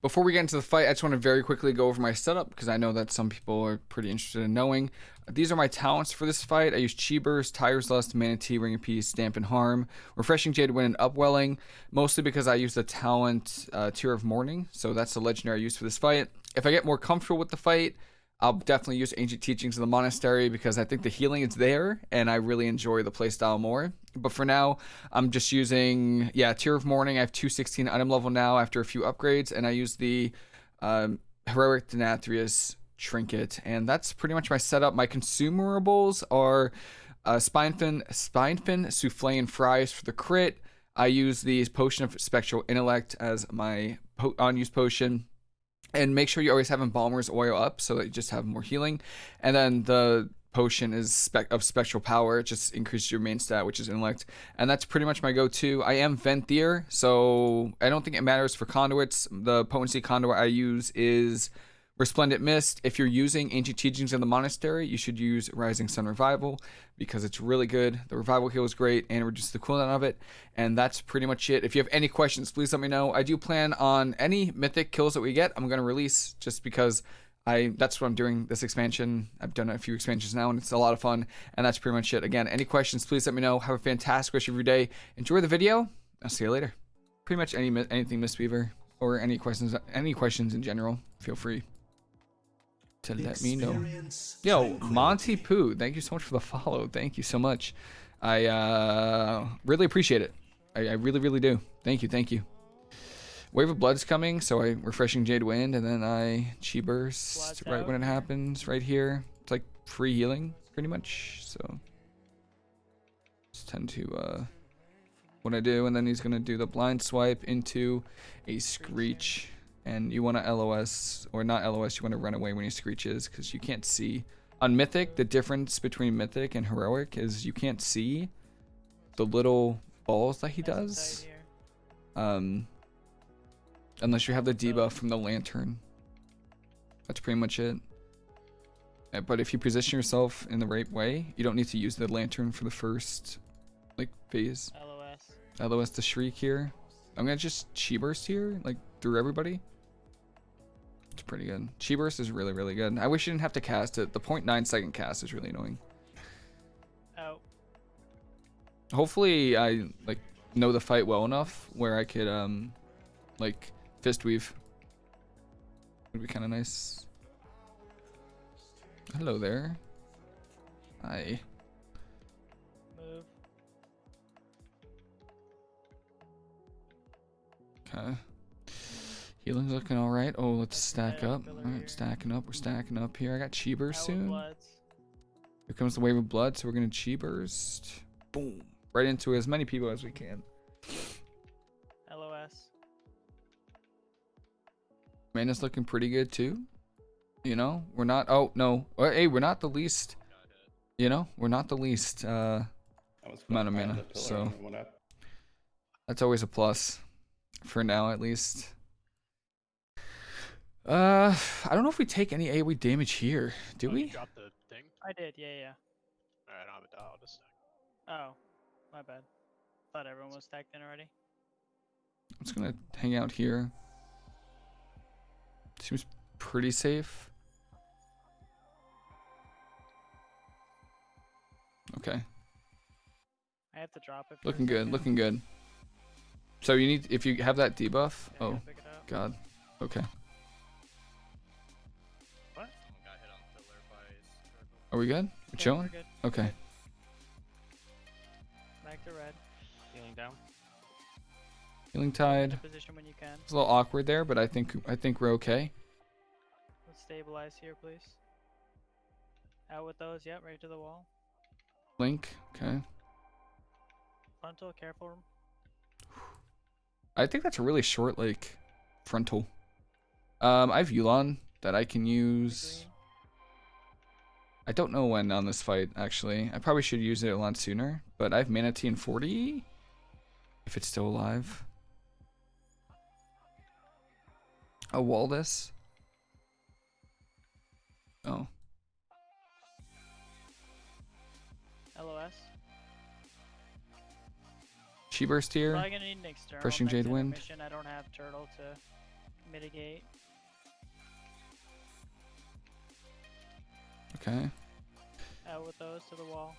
Before we get into the fight, I just want to very quickly go over my setup because I know that some people are pretty interested in knowing. These are my talents for this fight. I use Chi Burst, Tiger's Lust, Mana Tea, Ring of Peace, Dampen Harm, Refreshing Jade Wind, and Upwelling, mostly because I use the talent uh, Tear of Morning, so that's the legendary use for this fight. If I get more comfortable with the fight, I'll definitely use Ancient Teachings of the Monastery because I think the healing is there and I really enjoy the playstyle more. But for now, I'm just using, yeah, Tear of Morning. I have 216 item level now after a few upgrades, and I use the um, Heroic Denathrius Trinket. And that's pretty much my setup. My consumables are uh, Spinefin, Spinefin, Souffle, and Fries for the crit. I use the Potion of Spectral Intellect as my po- unused potion and make sure you always have embalmer's oil up so that you just have more healing. And then the potion is spec of spectral power it just increases your main stat which is intellect. And that's pretty much my go-to. I am venthyr so i don't think it matters for conduits. The potency conduit i use is Resplendent Mist, if you're using Ancient Teachings in the Monastery, you should use Rising Sun Revival because it's really good. The revival heal is great and reduces the cooldown of it. And that's pretty much it. If you have any questions, please let me know. I do plan on any mythic kills that we get, I'm going to release just because I that's what I'm doing this expansion. I've done a few expansions now and it's a lot of fun. And that's pretty much it. Again, any questions, please let me know. Have a fantastic rest of your day. Enjoy the video. I'll see you later. Pretty much any anything Mistweaver or any questions any questions in general, feel free to the let me know. Yo, Monty Poo, thank you so much for the follow. Thank you so much. I uh, really appreciate it. I, I, really, really do. Thank you, thank you. Wave of Blood's coming, so I refreshing Jade Wind, and then I Chi Burst right when it happens, right here. It's like free healing, pretty much. So just tend to uh, what I do, and then he's gonna do the blind swipe into a Screech and you want to LOS, or not LOS, you want to run away when he screeches, because you can't see. On Mythic, the difference between Mythic and Heroic is you can't see the little balls that he does. Um, unless you have the debuff from the Lantern. That's pretty much it. Uh, but if you position yourself in the right way, you don't need to use the Lantern for the first, like, phase. LOS. LOS to Shriek here. I'm gonna just Chi Burst here, like, through everybody. Pretty good. Chi Burst is really, really good. I wish you didn't have to cast it. The 0.9 second cast is really annoying. Oh. Hopefully I, like, know the fight well enough where I could, um, like, fist weave. Would be kind of nice. Hello there. Hi. Move. Okay. Healing's looking all right. Oh, let's stack up. All right, stacking up. We're stacking up here. I got Chi soon. Here comes the wave of blood, so we're gonna Chi Burst. Boom. Right into as many people as we can. LOS. Mana's looking pretty good too. You know, we're not. Oh no. Oh, hey, we're not the least. You know, we're not the least uh, amount of mana. So that's always a plus, for now at least. Uh, I don't know if we take any AoE damage here. Do oh, we? Drop the thing. I did. Yeah, yeah. Alright, I don't have a dial. Just Oh, my bad. Thought everyone was stacked in already. I'm just gonna hang out here. Seems pretty safe. Okay. I have to drop it. Looking good. Looking good. So you need if you have that debuff. Yeah, oh, God. Okay. Are we good? We're yeah, chilling? We're good. Okay. Back to red. healing down. Healing tide. Position when you can. It's a little awkward there, but I think I think we're okay. Let's stabilize here, please. Out with those. Yep, right to the wall. Link. Okay. Frontal, careful. I think that's a really short like frontal. Um, I have Yu'lon that I can use. I don't know when on this fight, actually. I probably should use it a lot sooner, but I have Mana Tea in 40, if it's still alive. Wall this. Oh. LOS. Chi Burst here. Probably gonna need an external Crushing Jade Wind. I don't have turtle to Mitigate. Okay. Out with those to the wall.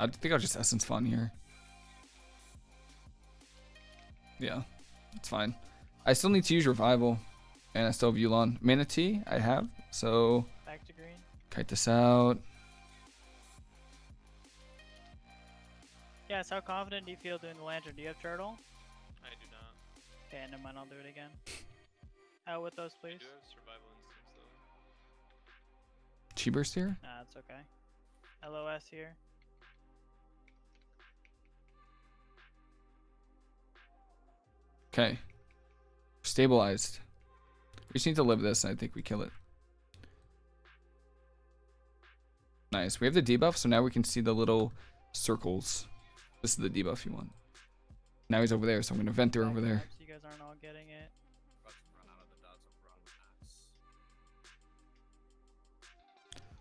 I think I'll just essence font here. Yeah, it's fine. I still need to use revival, and I still have Yu'lon. Manatee, I have. So Back to green. kite this out. Yes, how confident do you feel doing the lantern? Do you have turtle? I do not. Okay, never mind, I'll do it again. Out with those, I please. do have survival instincts though. Chi burst here. Nah, it's okay. LOS here. Okay. Stabilized. We just need to live this, and I think we kill it. Nice. We have the debuff, so now we can see the little circles. This is the debuff you want. Now he's over there, so I'm gonna vent her over there. You guys aren't all getting it.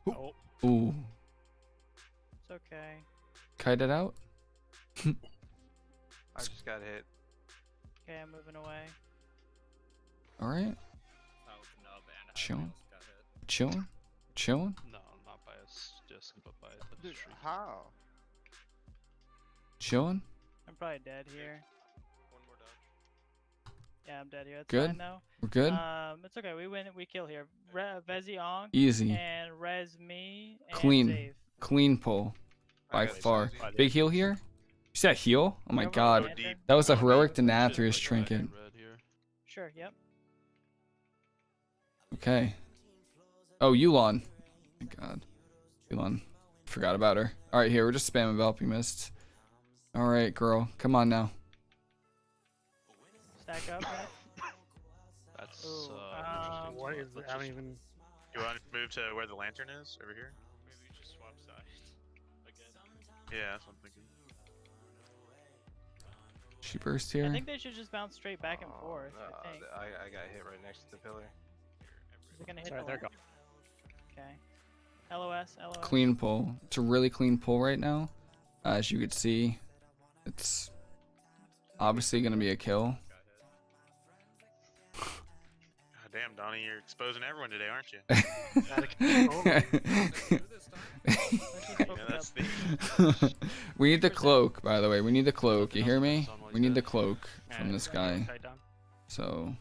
Oh, Ooh. It's okay. Kite it out. I just got hit. Okay, I'm moving away. Alright. Chilling. Chilling. Chilling. no, not by us, just but by the Dude, street. how? Chilling. I'm probably dead here. One more dodge. Yeah, I'm dead here. That's Good. fine though. We're good. Um, it's okay. We win. We kill here. Re- Vezi Ong Easy. and Res me. And Clean. Zave. Clean pull. By got far. Susie. Big heal here. You see that heal? Oh my god. That was a Oh, heroic man. Denathrius trinket. Sure. Yep. Okay. Oh, Yu'lon. My god. Yu'lon. Forgot about her. Alright, here. We're just spamming Enveloping Mist. Alright, girl. Come on now. Stack up. That's Ooh, uh. um, interesting. What So is let's I don't even. You want to move to where the lantern is over here? Maybe we just swap sides again. Yeah, that's what I'm thinking. Chi burst here. I think they should just bounce straight back and Oh, forth. no, I think. I, I got hit right next to the pillar. Is it gonna hit Sorry, the they're lamp? Okay. LOS. LOS. Clean pull. It's a really clean pull right now. Uh, as you could see, it's obviously going to be a kill. Damn, Donnie, you're exposing everyone today, aren't you? Let's just Yeah, focus that's up. the. we need the cloak, by the way. We need the cloak. You hear me? We need the cloak from this guy. So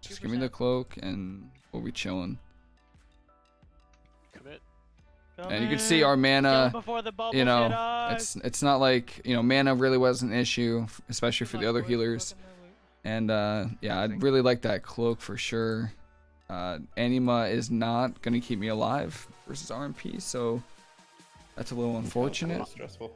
just give me the cloak and we'll be chilling. And you can see our mana. before the bubbles You know, it's it's not like you know mana really was an issue, especially for the other healers. Welcome to loot. And uh, yeah, I'd really like that cloak for sure. Uh, Anima is not gonna keep me alive versus RMP, so that's a little unfortunate. Stressful.